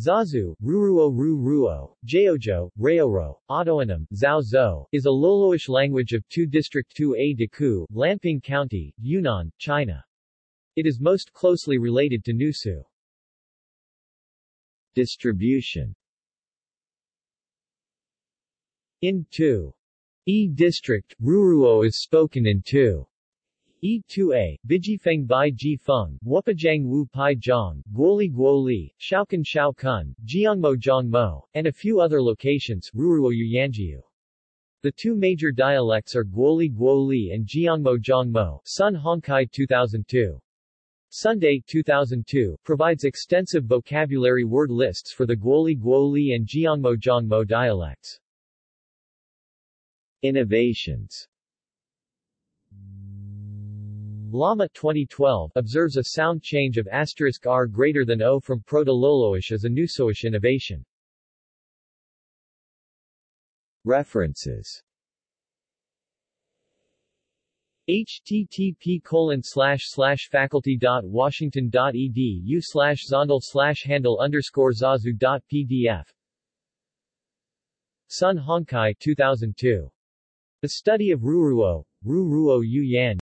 Zazu, Ruruo Ru Ruo, Jeojo, Reoro, Otoanam, Zhao Zhou, is a Loloish language of 2 District 2A Deku, Lanping County, Yunnan, China. It is most closely related to Nusu. Distribution In 2. E District, Ruruo is spoken in 2. E2A, Bijifeng Bai Ji Feng, Wupajang Wu Pai Zhang, Guoli Guoli, Shaokan Shao Kun, Jiangmo Zhangmo, and a few other locations, Ruruo Yanjiu. The two major dialects are Guoli Guoli and Jiangmo Zhangmo, Sun Hongkai 2002. Sunday 2002 provides extensive vocabulary word lists for the Guoli Guoli and Jiangmo Zhangmo dialects. Innovations Lama 2012 observes a sound change of asterisk r greater than o from Proto-Loloish as a Nusoish innovation. References http colon slash slash faculty dot washington dot edu slash zondel slash handle underscore zazu dot pdf Sun Hongkai 2002. The Study of Ruruo, Ruruo Yuyan